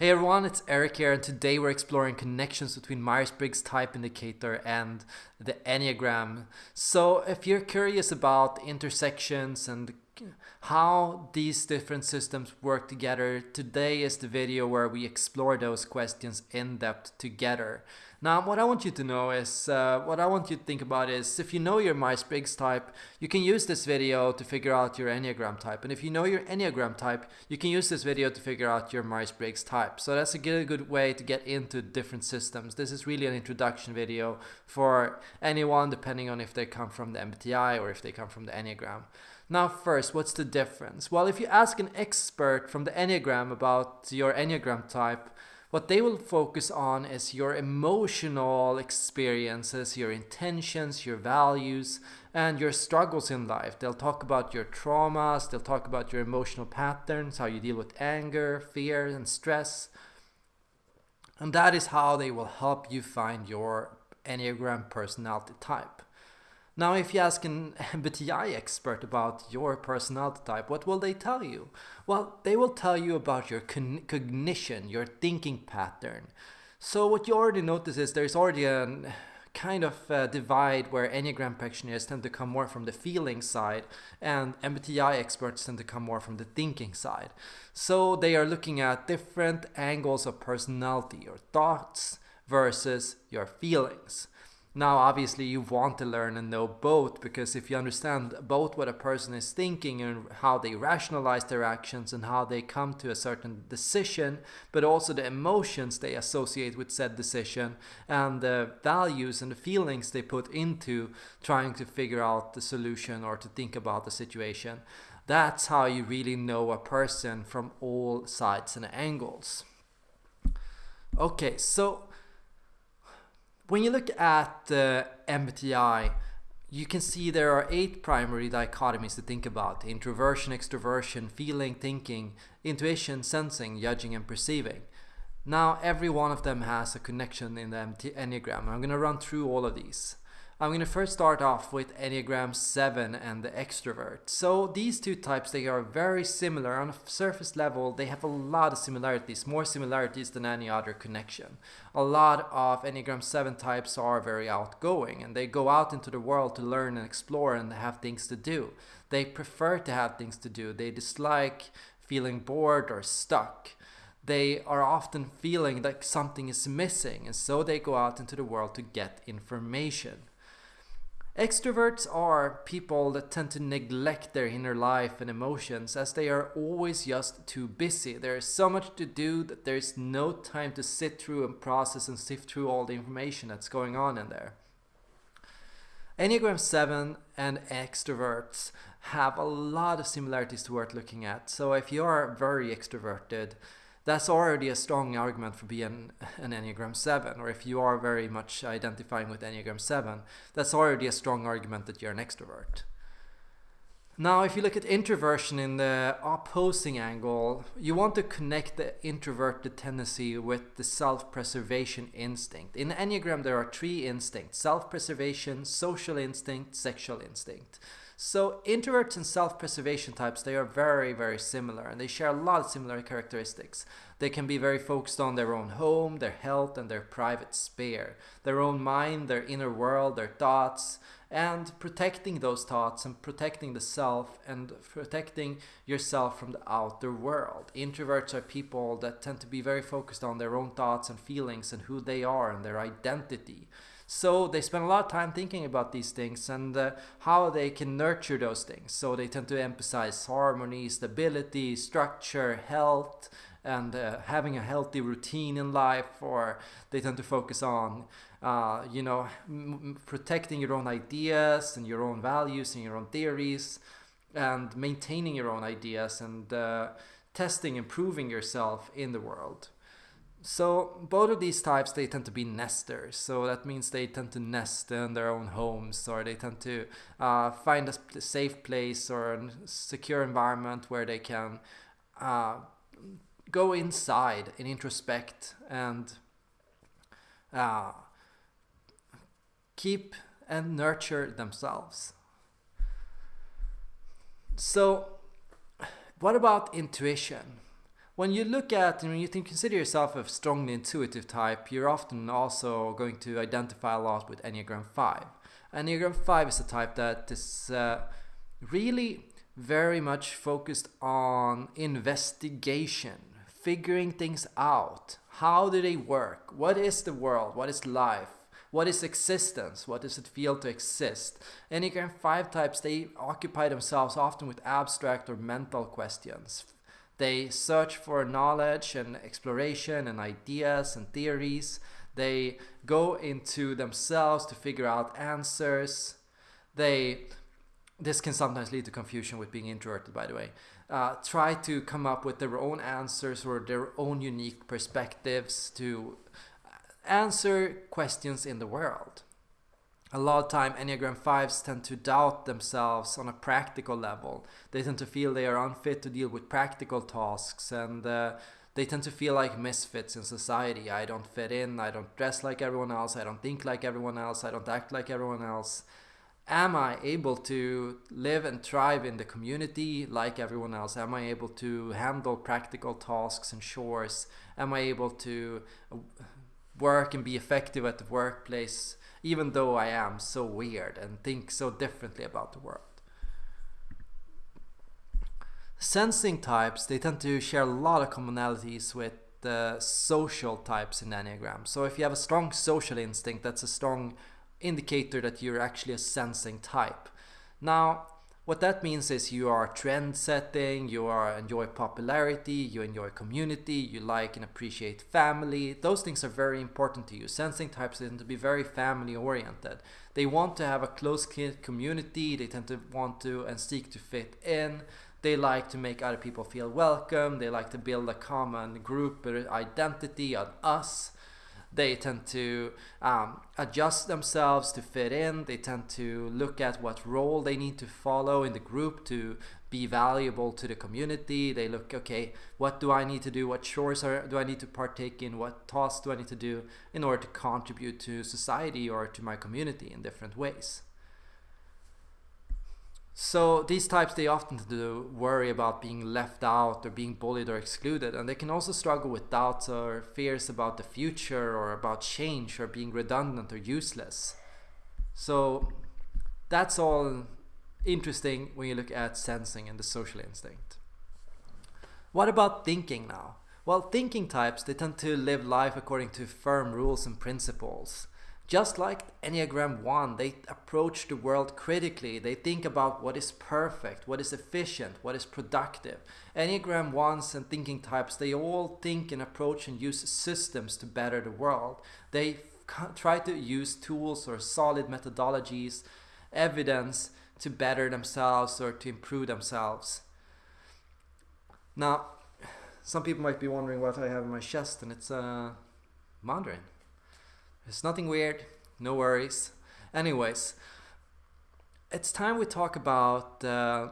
Hey everyone, it's Eric here, and today we're exploring connections between Myers-Briggs type indicator and the Enneagram. So if you're curious about intersections and how these different systems work together, today is the video where we explore those questions in depth together. Now, what I want you to know is, uh, what I want you to think about is, if you know your Myers-Briggs type, you can use this video to figure out your Enneagram type. And if you know your Enneagram type, you can use this video to figure out your Myers-Briggs type. So that's a good, good way to get into different systems. This is really an introduction video for anyone, depending on if they come from the MBTI or if they come from the Enneagram. Now first, what's the difference? Well, if you ask an expert from the Enneagram about your Enneagram type, what they will focus on is your emotional experiences, your intentions, your values, and your struggles in life. They'll talk about your traumas, they'll talk about your emotional patterns, how you deal with anger, fear, and stress. And that is how they will help you find your Enneagram personality type. Now, if you ask an MBTI expert about your personality type, what will they tell you? Well, they will tell you about your cognition, your thinking pattern. So what you already notice is there's already a kind of divide where Enneagram practitioners tend to come more from the feeling side and MBTI experts tend to come more from the thinking side. So they are looking at different angles of personality, your thoughts versus your feelings. Now, obviously, you want to learn and know both because if you understand both what a person is thinking and how they rationalize their actions and how they come to a certain decision, but also the emotions they associate with said decision and the values and the feelings they put into trying to figure out the solution or to think about the situation, that's how you really know a person from all sides and angles. Okay, so when you look at uh, the MBTI, you can see there are eight primary dichotomies to think about. Introversion, extroversion, feeling, thinking, intuition, sensing, judging, and perceiving. Now, every one of them has a connection in the Enneagram. I'm going to run through all of these. I'm going to first start off with Enneagram 7 and the extrovert. So these two types, they are very similar. On a surface level, they have a lot of similarities, more similarities than any other connection. A lot of Enneagram 7 types are very outgoing and they go out into the world to learn and explore and have things to do. They prefer to have things to do. They dislike feeling bored or stuck they are often feeling that something is missing and so they go out into the world to get information. Extroverts are people that tend to neglect their inner life and emotions as they are always just too busy. There is so much to do that there is no time to sit through and process and sift through all the information that's going on in there. Enneagram 7 and extroverts have a lot of similarities to worth looking at. So if you are very extroverted, that's already a strong argument for being an Enneagram 7. Or if you are very much identifying with Enneagram 7, that's already a strong argument that you're an extrovert. Now, if you look at introversion in the opposing angle, you want to connect the introverted tendency with the self-preservation instinct. In the Enneagram, there are three instincts, self-preservation, social instinct, sexual instinct. So introverts and self-preservation types, they are very, very similar and they share a lot of similar characteristics. They can be very focused on their own home, their health and their private sphere, their own mind, their inner world, their thoughts, and protecting those thoughts and protecting the self and protecting yourself from the outer world. Introverts are people that tend to be very focused on their own thoughts and feelings and who they are and their identity. So they spend a lot of time thinking about these things and uh, how they can nurture those things. So they tend to emphasize harmony, stability, structure, health, and uh, having a healthy routine in life, or they tend to focus on, uh, you know, protecting your own ideas and your own values and your own theories, and maintaining your own ideas and uh, testing, improving yourself in the world. So both of these types they tend to be nesters. So that means they tend to nest in their own homes, or they tend to uh, find a safe place or a secure environment where they can uh, go inside and introspect and uh, keep and nurture themselves. So, what about intuition? When you look at and when you think consider yourself a strongly intuitive type, you're often also going to identify a lot with Enneagram 5. Enneagram 5 is a type that is uh, really very much focused on investigation, figuring things out. How do they work? What is the world? What is life? What is existence? What does it feel to exist? Enneagram 5 types, they occupy themselves often with abstract or mental questions, they search for knowledge and exploration and ideas and theories. They go into themselves to figure out answers. They this can sometimes lead to confusion with being introverted, by the way. Uh, try to come up with their own answers or their own unique perspectives to answer questions in the world a lot of time enneagram 5s tend to doubt themselves on a practical level. They tend to feel they are unfit to deal with practical tasks and uh, they tend to feel like misfits in society. I don't fit in i don't dress like everyone else i don't think like everyone else i don't act like everyone else. Am i able to live and thrive in the community like everyone else? Am i able to handle practical tasks and chores? Am i able to work and be effective at the workplace even though I am so weird and think so differently about the world. Sensing types, they tend to share a lot of commonalities with the social types in Enneagram. So if you have a strong social instinct, that's a strong indicator that you're actually a sensing type. Now, what that means is you are trend setting, you are enjoy popularity, you enjoy community, you like and appreciate family. Those things are very important to you. Sensing types tend to be very family oriented. They want to have a close community, they tend to want to and seek to fit in. They like to make other people feel welcome, they like to build a common group identity, an us they tend to um, adjust themselves to fit in. They tend to look at what role they need to follow in the group to be valuable to the community. They look, okay, what do I need to do? What chores are, do I need to partake in? What tasks do I need to do in order to contribute to society or to my community in different ways? So these types, they often do worry about being left out or being bullied or excluded. And they can also struggle with doubts or fears about the future or about change or being redundant or useless. So that's all interesting when you look at sensing and the social instinct. What about thinking now? Well, thinking types, they tend to live life according to firm rules and principles. Just like Enneagram 1, they approach the world critically. They think about what is perfect, what is efficient, what is productive. Enneagram 1s and thinking types, they all think and approach and use systems to better the world. They try to use tools or solid methodologies, evidence to better themselves or to improve themselves. Now, some people might be wondering what I have in my chest, and it's a uh, Mandarin. It's nothing weird, no worries. Anyways, it's time we talk about uh,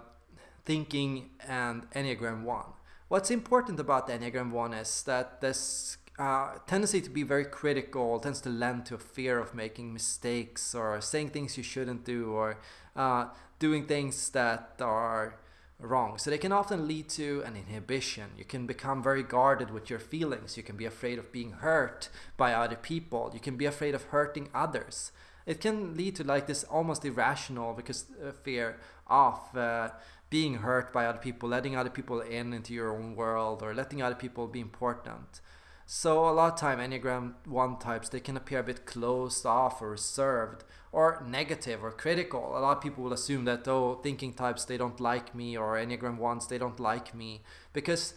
thinking and Enneagram 1. What's important about Enneagram 1 is that this uh, tendency to be very critical tends to lend to a fear of making mistakes or saying things you shouldn't do or uh, doing things that are wrong. So they can often lead to an inhibition. You can become very guarded with your feelings. You can be afraid of being hurt by other people. You can be afraid of hurting others. It can lead to like this almost irrational because uh, fear of uh, being hurt by other people, letting other people in into your own world, or letting other people be important. So a lot of time Enneagram 1 types, they can appear a bit closed off or reserved or negative or critical. A lot of people will assume that, oh, thinking types, they don't like me or Enneagram 1s, they don't like me because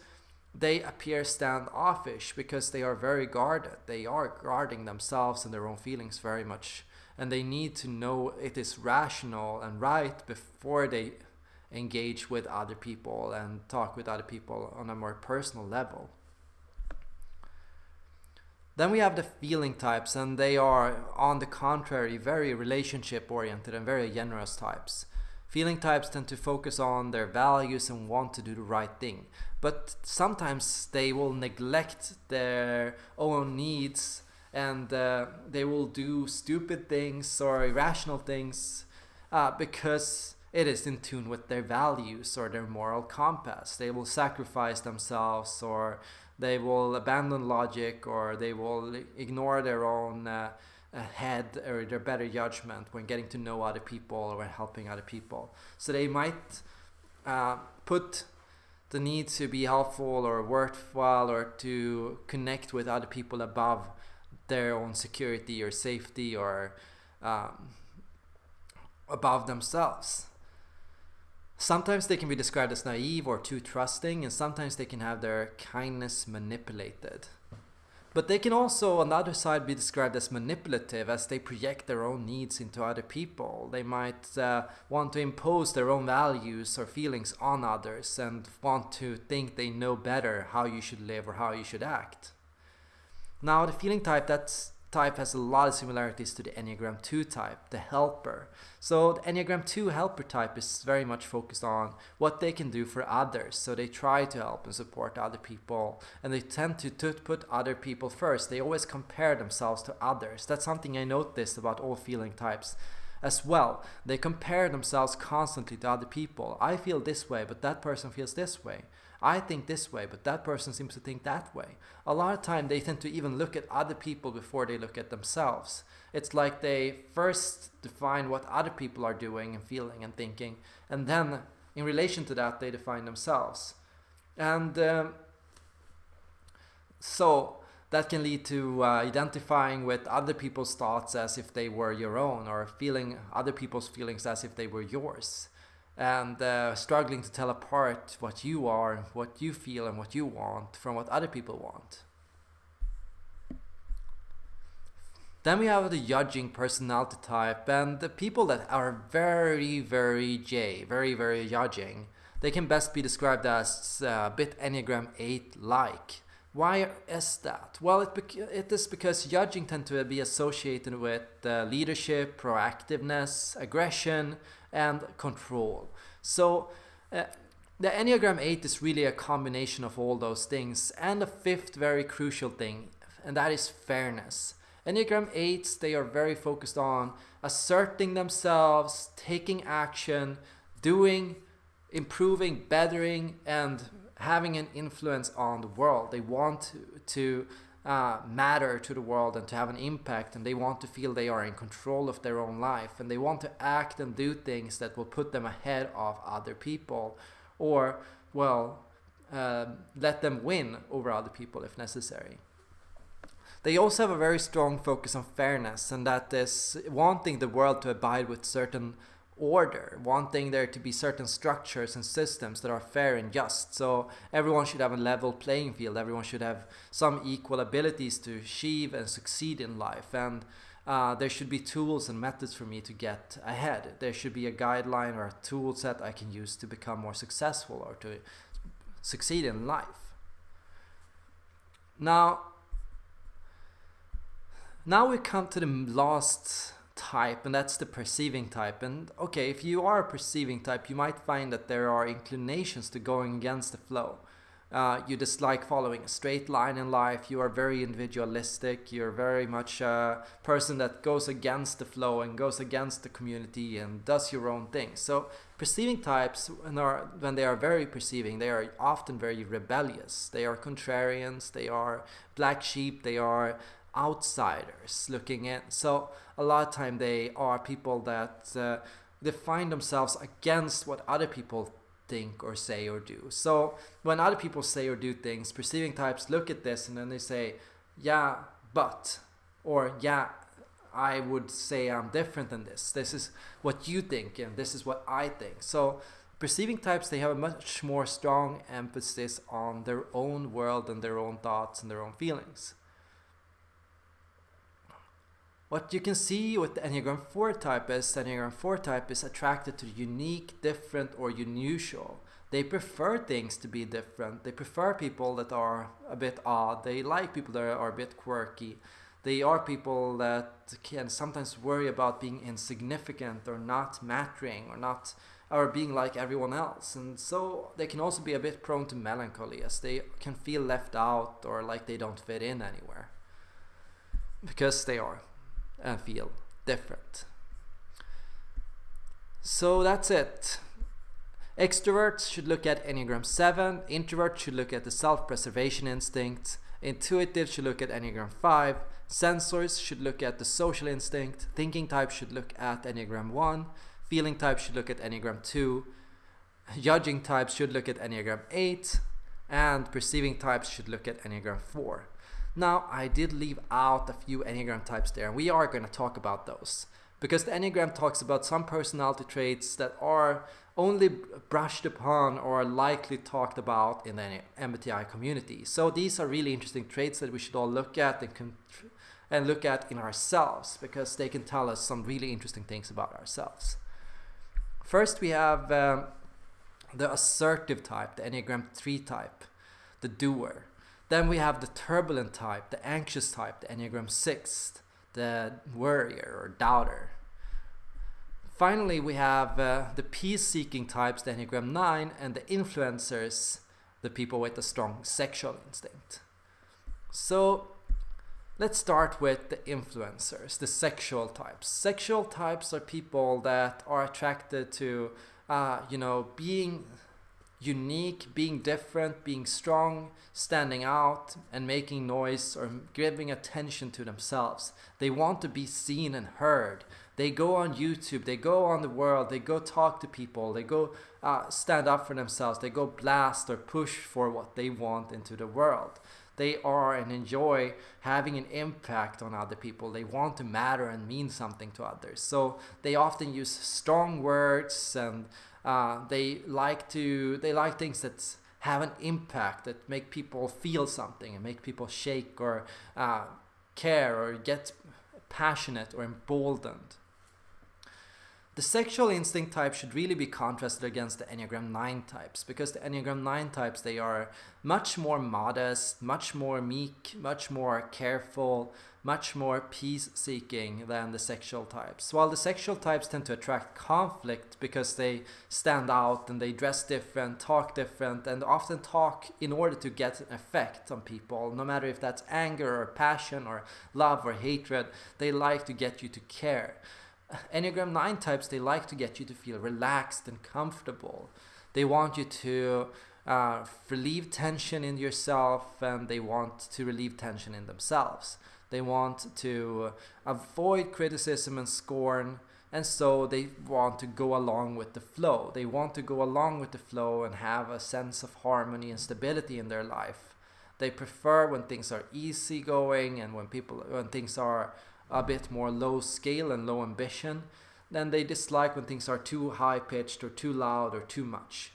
they appear standoffish because they are very guarded. They are guarding themselves and their own feelings very much. And they need to know it is rational and right before they engage with other people and talk with other people on a more personal level. Then we have the feeling types, and they are, on the contrary, very relationship oriented and very generous types. Feeling types tend to focus on their values and want to do the right thing, but sometimes they will neglect their own needs and uh, they will do stupid things or irrational things uh, because it is in tune with their values or their moral compass. They will sacrifice themselves or they will abandon logic or they will ignore their own uh, uh, head or their better judgment when getting to know other people or when helping other people. So they might uh, put the need to be helpful or worthwhile or to connect with other people above their own security or safety or um, above themselves. Sometimes they can be described as naive or too trusting, and sometimes they can have their kindness manipulated. But they can also, on the other side, be described as manipulative as they project their own needs into other people. They might uh, want to impose their own values or feelings on others and want to think they know better how you should live or how you should act. Now, the feeling type that's type has a lot of similarities to the Enneagram 2 type, the helper. So the Enneagram 2 helper type is very much focused on what they can do for others. So they try to help and support other people and they tend to, put other people first. They always compare themselves to others. That's something I noticed about all feeling types as well. They compare themselves constantly to other people. I feel this way, but that person feels this way. I think this way, but that person seems to think that way. A lot of time they tend to even look at other people before they look at themselves. It's like they first define what other people are doing and feeling and thinking, and then in relation to that they define themselves. And um, so that can lead to uh, identifying with other people's thoughts as if they were your own or feeling other people's feelings as if they were yours and uh, struggling to tell apart what you are, what you feel, and what you want from what other people want. Then we have the judging personality type, and the people that are very, very J, very, very judging. They can best be described as uh, bit Enneagram 8 like. Why is that? Well, it, it is because judging tend to be associated with uh, leadership, proactiveness, aggression, and control. So uh, the Enneagram 8 is really a combination of all those things. And the fifth very crucial thing, and that is fairness. Enneagram 8s, they are very focused on asserting themselves, taking action, doing, improving, bettering, and having an influence on the world. They want to, to uh, matter to the world and to have an impact and they want to feel they are in control of their own life and they want to act and do things that will put them ahead of other people or well uh, let them win over other people if necessary. They also have a very strong focus on fairness and that is wanting the world to abide with certain order, wanting there to be certain structures and systems that are fair and just. So everyone should have a level playing field. Everyone should have some equal abilities to achieve and succeed in life. And uh, there should be tools and methods for me to get ahead. There should be a guideline or a tool set I can use to become more successful or to succeed in life. Now, now we come to the last type and that's the perceiving type. And okay if you are a perceiving type you might find that there are inclinations to going against the flow. Uh, you dislike following a straight line in life. You are very individualistic. You're very much a person that goes against the flow and goes against the community and does your own thing. So perceiving types when, are, when they are very perceiving they are often very rebellious. They are contrarians. They are black sheep. They are outsiders looking in. So a lot of time they are people that uh, define themselves against what other people think or say or do. So when other people say or do things, perceiving types look at this and then they say, yeah, but, or yeah, I would say I'm different than this. This is what you think and this is what I think. So perceiving types, they have a much more strong emphasis on their own world and their own thoughts and their own feelings. What you can see with the Enneagram 4 type is the Enneagram 4 type is attracted to unique, different, or unusual. They prefer things to be different. They prefer people that are a bit odd. They like people that are a bit quirky. They are people that can sometimes worry about being insignificant or not mattering or not or being like everyone else. And so they can also be a bit prone to melancholy as they can feel left out or like they don't fit in anywhere. Because they are and feel different. So that's it. Extroverts should look at Enneagram 7, introverts should look at the self preservation instinct, intuitives should look at Enneagram 5, sensors should look at the social instinct, thinking types should look at Enneagram 1, feeling types should look at Enneagram 2, judging types should look at Enneagram 8, and perceiving types should look at Enneagram 4. Now, I did leave out a few Enneagram types there, and we are going to talk about those because the Enneagram talks about some personality traits that are only brushed upon or likely talked about in the MBTI community. So these are really interesting traits that we should all look at and, and look at in ourselves because they can tell us some really interesting things about ourselves. First, we have um, the assertive type, the Enneagram 3 type, the doer. Then we have the turbulent type, the anxious type, the Enneagram 6, the worrier or doubter. Finally, we have uh, the peace-seeking types, the Enneagram 9, and the influencers, the people with a strong sexual instinct. So let's start with the influencers, the sexual types. Sexual types are people that are attracted to, uh, you know, being unique, being different, being strong, standing out, and making noise or giving attention to themselves. They want to be seen and heard. They go on YouTube, they go on the world, they go talk to people, they go uh, stand up for themselves, they go blast or push for what they want into the world. They are and enjoy having an impact on other people. They want to matter and mean something to others. So they often use strong words and uh, they like to they like things that have an impact that make people feel something and make people shake or uh, care or get passionate or emboldened. The sexual instinct type should really be contrasted against the Enneagram 9 types because the Enneagram 9 types they are much more modest, much more meek, much more careful, much more peace seeking than the sexual types. While the sexual types tend to attract conflict because they stand out and they dress different, talk different, and often talk in order to get an effect on people, no matter if that's anger or passion or love or hatred, they like to get you to care. Enneagram 9 types, they like to get you to feel relaxed and comfortable. They want you to uh, relieve tension in yourself and they want to relieve tension in themselves. They want to avoid criticism and scorn and so they want to go along with the flow. They want to go along with the flow and have a sense of harmony and stability in their life. They prefer when things are easygoing and when people when things are a bit more low scale and low ambition, then they dislike when things are too high pitched or too loud or too much.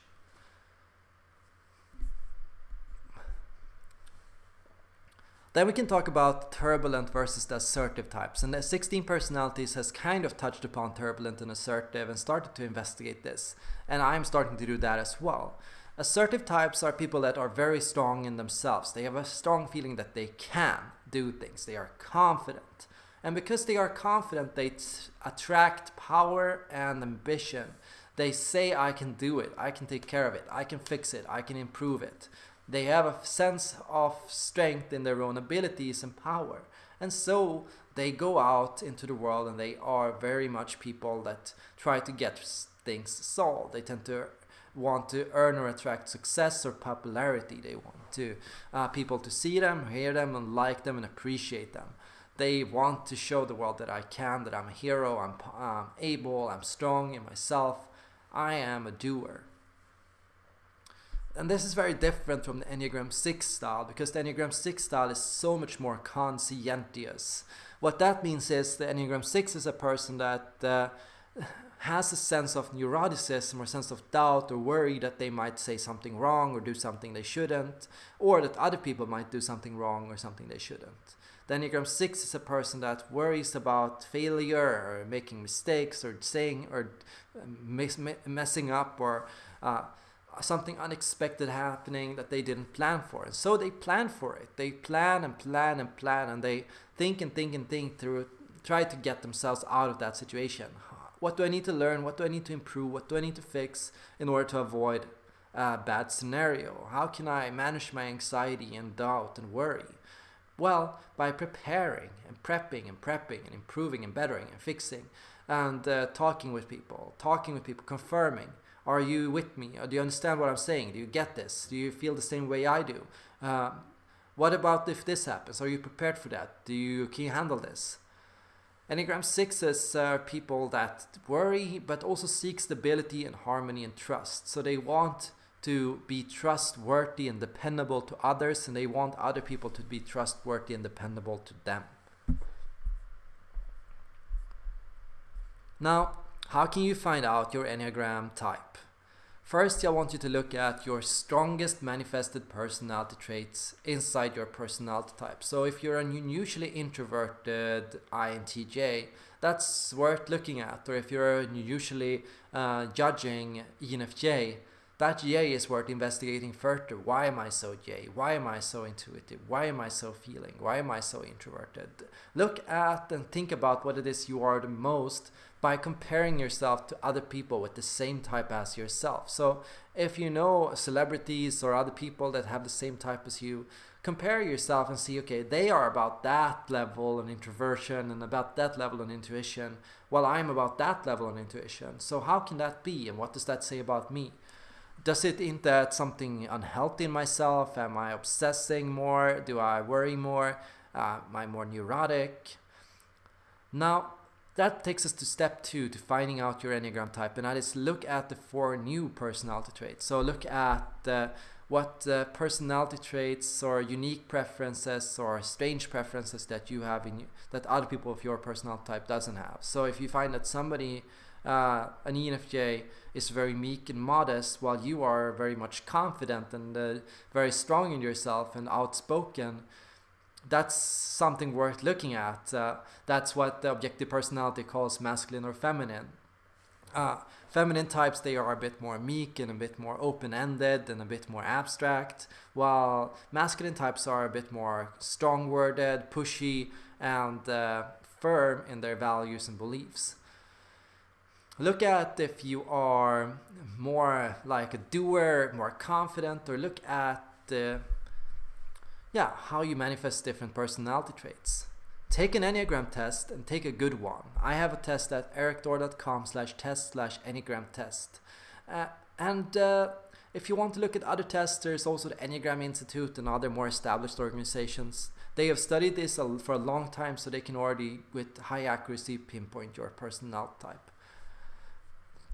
Then we can talk about turbulent versus the assertive types. And the 16 personalities has kind of touched upon turbulent and assertive and started to investigate this. And I'm starting to do that as well. Assertive types are people that are very strong in themselves. They have a strong feeling that they can do things. They are confident. And because they are confident, they attract power and ambition. They say, I can do it, I can take care of it, I can fix it, I can improve it. They have a sense of strength in their own abilities and power. And so they go out into the world and they are very much people that try to get things solved. They tend to want to earn or attract success or popularity. They want to uh, people to see them, hear them, and like them and appreciate them. They want to show the world that I can, that I'm a hero, I'm, I'm able, I'm strong in myself. I am a doer. And this is very different from the Enneagram 6 style because the Enneagram 6 style is so much more conscientious. What that means is the Enneagram 6 is a person that uh, has a sense of neuroticism or sense of doubt or worry that they might say something wrong or do something they shouldn't, or that other people might do something wrong or something they shouldn't. The Enneagram 6 is a person that worries about failure or making mistakes or saying or um, messing up or uh, something unexpected happening that they didn't plan for. And so they plan for it. They plan and plan and plan and they think and think and think through, try to get themselves out of that situation. What do I need to learn? What do I need to improve? What do I need to fix in order to avoid a bad scenario? How can I manage my anxiety and doubt and worry? Well, by preparing and prepping and prepping and improving and bettering and fixing and uh, talking with people, talking with people, confirming. Are you with me? Or do you understand what I'm saying? Do you get this? Do you feel the same way I do? Uh, what about if this happens? Are you prepared for that? Do you can you handle this? Enneagram 6s are uh, people that worry but also seek stability and harmony and trust. So they want to be trustworthy and dependable to others and they want other people to be trustworthy and dependable to them. Now, how can you find out your Enneagram type? First, I want you to look at your strongest manifested personality traits inside your personality type. So if you're an unusually introverted INTJ, that's worth looking at. Or if you're usually uh, judging ENFJ, that J is worth investigating further. Why am I so J? Why am I so intuitive? Why am I so feeling? Why am I so introverted? Look at and think about what it is you are the most by comparing yourself to other people with the same type as yourself. So if you know celebrities or other people that have the same type as you, compare yourself and see, okay, they are about that level on introversion and about that level on intuition, while I'm about that level on intuition. So how can that be and what does that say about me? Does it hint at something unhealthy in myself? Am I obsessing more? Do I worry more? Uh, am I more neurotic? Now, that takes us to step two to finding out your Enneagram type, and that is look at the four new personality traits. So look at uh, what uh, personality traits or unique preferences or strange preferences that you have in you, that other people of your personality type doesn't have. So if you find that somebody, uh, an ENFJ, is very meek and modest, while you are very much confident and uh, very strong in yourself and outspoken, that's something worth looking at. Uh, that's what the objective personality calls masculine or feminine. Uh, feminine types, they are a bit more meek and a bit more open-ended and a bit more abstract, while masculine types are a bit more strong-worded, pushy, and uh, firm in their values and beliefs. Look at if you are more like a doer, more confident, or look at the yeah, how you manifest different personality traits. Take an Enneagram test and take a good one. I have a test at erikthor.com slash test slash Enneagram test. Uh, and uh, if you want to look at other tests, there's also the Enneagram Institute and other more established organizations. They have studied this for a long time so they can already, with high accuracy, pinpoint your personality type.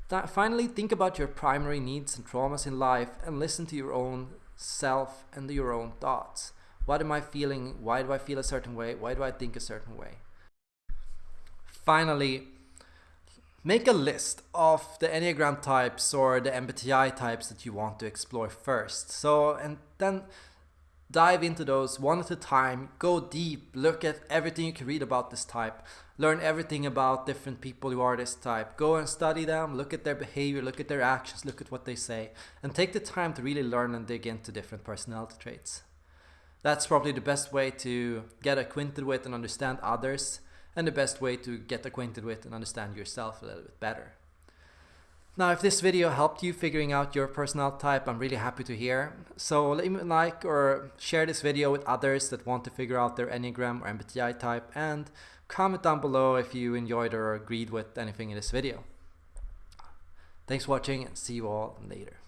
Finally, think about your primary needs and traumas in life and listen to your own self and your own thoughts. What am I feeling? Why do I feel a certain way? Why do I think a certain way? Finally, make a list of the Enneagram types or the MBTI types that you want to explore first. So, and then dive into those one at a time, go deep, look at everything you can read about this type, learn everything about different people who are this type, go and study them, look at their behavior, look at their actions, look at what they say, and take the time to really learn and dig into different personality traits. That's probably the best way to get acquainted with and understand others, and the best way to get acquainted with and understand yourself a little bit better. Now, if this video helped you figuring out your personality type, I'm really happy to hear. So leave a like or share this video with others that want to figure out their Enneagram or MBTI type, and comment down below if you enjoyed or agreed with anything in this video. Thanks for watching and see you all later.